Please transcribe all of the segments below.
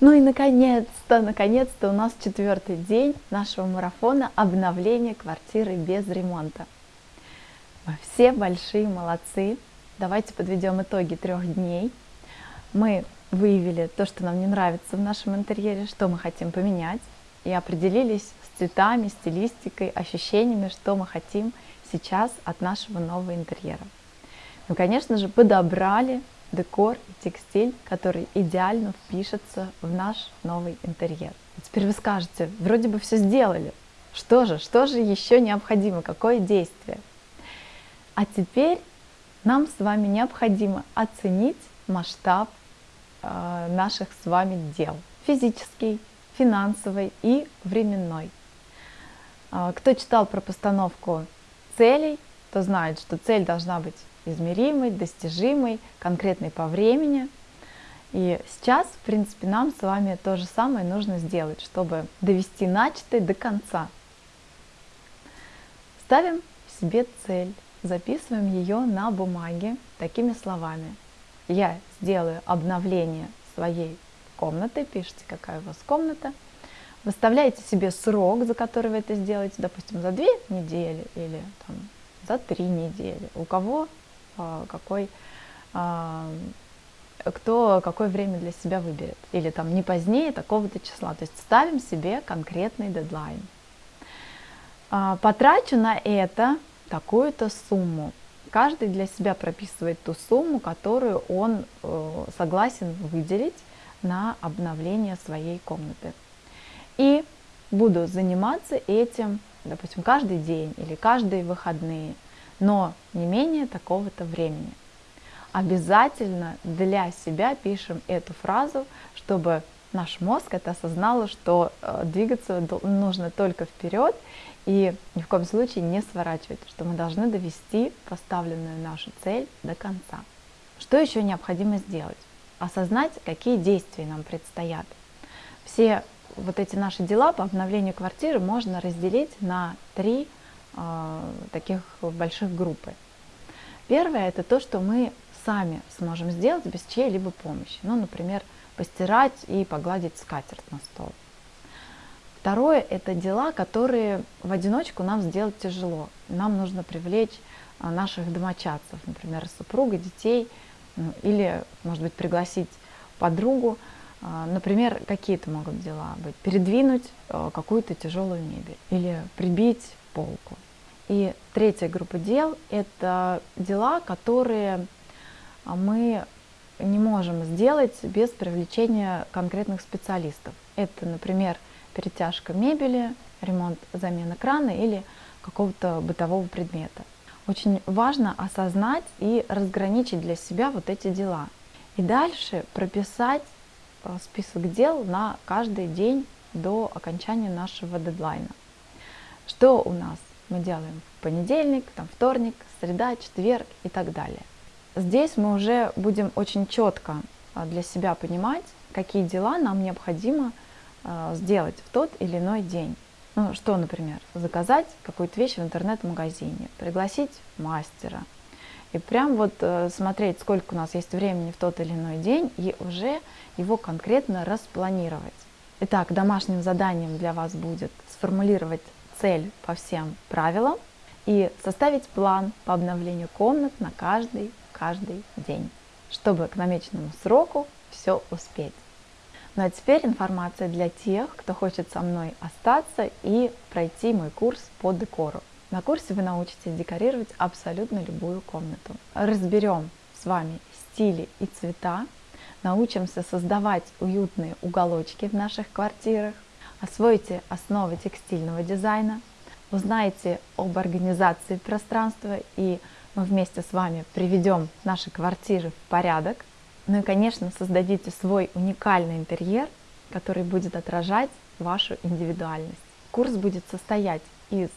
Ну и наконец-то, наконец-то у нас четвертый день нашего марафона обновления квартиры без ремонта. Мы все большие молодцы. Давайте подведем итоги трех дней. Мы выявили то, что нам не нравится в нашем интерьере, что мы хотим поменять, и определились с цветами, стилистикой, ощущениями, что мы хотим сейчас от нашего нового интерьера. Ну, конечно же, подобрали декор и текстиль, который идеально впишется в наш новый интерьер. Теперь вы скажете, вроде бы все сделали. Что же, что же еще необходимо, какое действие? А теперь нам с вами необходимо оценить масштаб э, наших с вами дел. Физический, финансовый и временной. Э, кто читал про постановку целей, то знает, что цель должна быть измеримой, достижимой, конкретной по времени. И сейчас, в принципе, нам с вами то же самое нужно сделать, чтобы довести начатое до конца. Ставим себе цель, записываем ее на бумаге такими словами. Я сделаю обновление своей комнаты, пишите, какая у вас комната, выставляете себе срок, за который вы это сделаете, допустим, за две недели или там, за три недели. У кого а, какой, а, кто какое время для себя выберет. Или там не позднее такого-то числа. То есть ставим себе конкретный дедлайн. А, потрачу на это такую-то сумму. Каждый для себя прописывает ту сумму, которую он э, согласен выделить на обновление своей комнаты. И буду заниматься этим, допустим, каждый день или каждые выходные но не менее такого-то времени. Обязательно для себя пишем эту фразу, чтобы наш мозг это осознал, что э, двигаться нужно только вперед и ни в коем случае не сворачивать, что мы должны довести поставленную нашу цель до конца. Что еще необходимо сделать? Осознать, какие действия нам предстоят. Все вот эти наши дела по обновлению квартиры можно разделить на три а, таких больших группы. Первое – это то, что мы сами сможем сделать без чьей-либо помощи. Ну, например, постирать и погладить скатерть на стол. Второе – это дела, которые в одиночку нам сделать тяжело. Нам нужно привлечь а, наших домочадцев, например, супруга, детей, ну, или, может быть, пригласить подругу. А, например, какие это могут дела быть? Передвинуть какую-то тяжелую мебель или прибить полку. И третья группа дел – это дела, которые мы не можем сделать без привлечения конкретных специалистов. Это, например, перетяжка мебели, ремонт, замена крана или какого-то бытового предмета. Очень важно осознать и разграничить для себя вот эти дела. И дальше прописать э, список дел на каждый день до окончания нашего дедлайна. Что у нас мы делаем в понедельник, там, вторник, среда, четверг и так далее. Здесь мы уже будем очень четко а, для себя понимать, какие дела нам необходимо а, сделать в тот или иной день. Ну, что, например, заказать какую-то вещь в интернет-магазине, пригласить мастера, и прям вот э, смотреть, сколько у нас есть времени в тот или иной день, и уже его конкретно распланировать. Итак, домашним заданием для вас будет сформулировать цель по всем правилам и составить план по обновлению комнат на каждый, каждый день, чтобы к намеченному сроку все успеть. Ну а теперь информация для тех, кто хочет со мной остаться и пройти мой курс по декору. На курсе вы научитесь декорировать абсолютно любую комнату. Разберем с вами стили и цвета, научимся создавать уютные уголочки в наших квартирах, освоите основы текстильного дизайна, узнаете об организации пространства и мы вместе с вами приведем наши квартиры в порядок. Ну и, конечно, создадите свой уникальный интерьер, который будет отражать вашу индивидуальность. Курс будет состоять из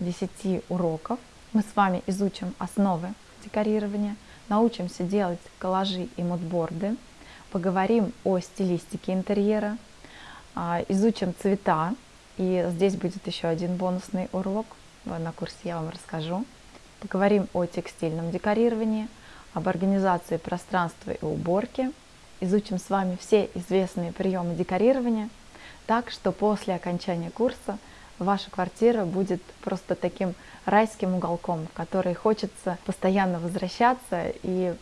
10 уроков. Мы с вами изучим основы декорирования, научимся делать коллажи и мудборды, поговорим о стилистике интерьера, а, изучим цвета, и здесь будет еще один бонусный урок, на курсе я вам расскажу. Поговорим о текстильном декорировании, об организации пространства и уборке, изучим с вами все известные приемы декорирования, так что после окончания курса ваша квартира будет просто таким райским уголком, в который хочется постоянно возвращаться, и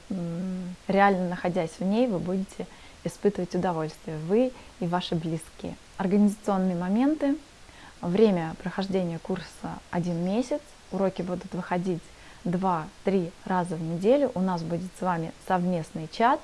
реально находясь в ней, вы будете испытывать удовольствие, вы и ваши близкие. Организационные моменты. Время прохождения курса один месяц. Уроки будут выходить 2-3 раза в неделю. У нас будет с вами совместный чат.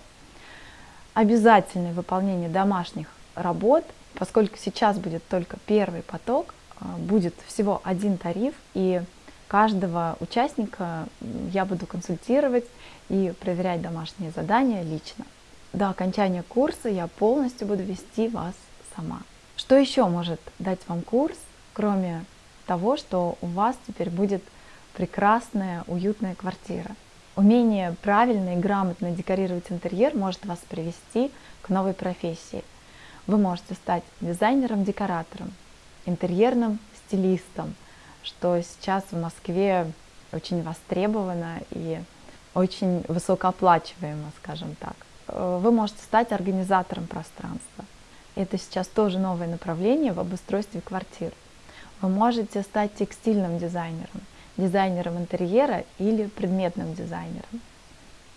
Обязательное выполнение домашних работ, поскольку сейчас будет только первый поток, будет всего один тариф, и каждого участника я буду консультировать и проверять домашние задания лично. До окончания курса я полностью буду вести вас сама. Что еще может дать вам курс, кроме того, что у вас теперь будет прекрасная, уютная квартира? Умение правильно и грамотно декорировать интерьер может вас привести к новой профессии. Вы можете стать дизайнером-декоратором, интерьерным стилистом, что сейчас в Москве очень востребовано и очень высокооплачиваемо, скажем так. Э, вы можете стать организатором пространства. Это сейчас тоже новое направление в обустройстве квартир. Вы можете стать текстильным дизайнером, дизайнером интерьера или предметным дизайнером.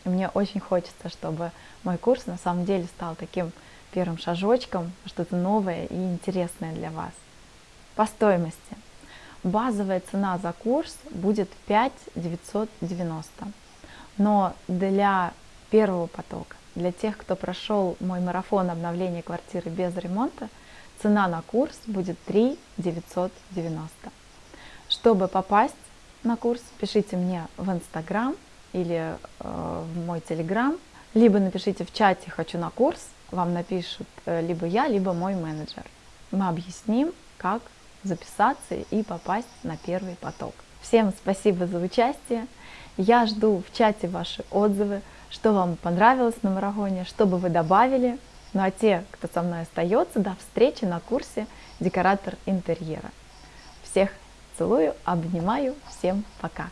И мне очень хочется, чтобы мой курс на самом деле стал таким первым шажочком, что-то новое и интересное для вас. По стоимости. Базовая цена за курс будет 5 990. Но для первого потока, для тех, кто прошел мой марафон обновления квартиры без ремонта, цена на курс будет 3 990. Чтобы попасть на курс, пишите мне в Инстаграм или э, в мой Телеграм, либо напишите в чате «Хочу на курс», вам напишут э, либо я, либо мой менеджер. Мы объясним, как записаться и попасть на первый поток. Всем спасибо за участие. Я жду в чате ваши отзывы, что вам понравилось на марафоне, что бы вы добавили. Ну а те, кто со мной остается, до встречи на курсе «Декоратор интерьера». Всех целую, обнимаю, всем пока!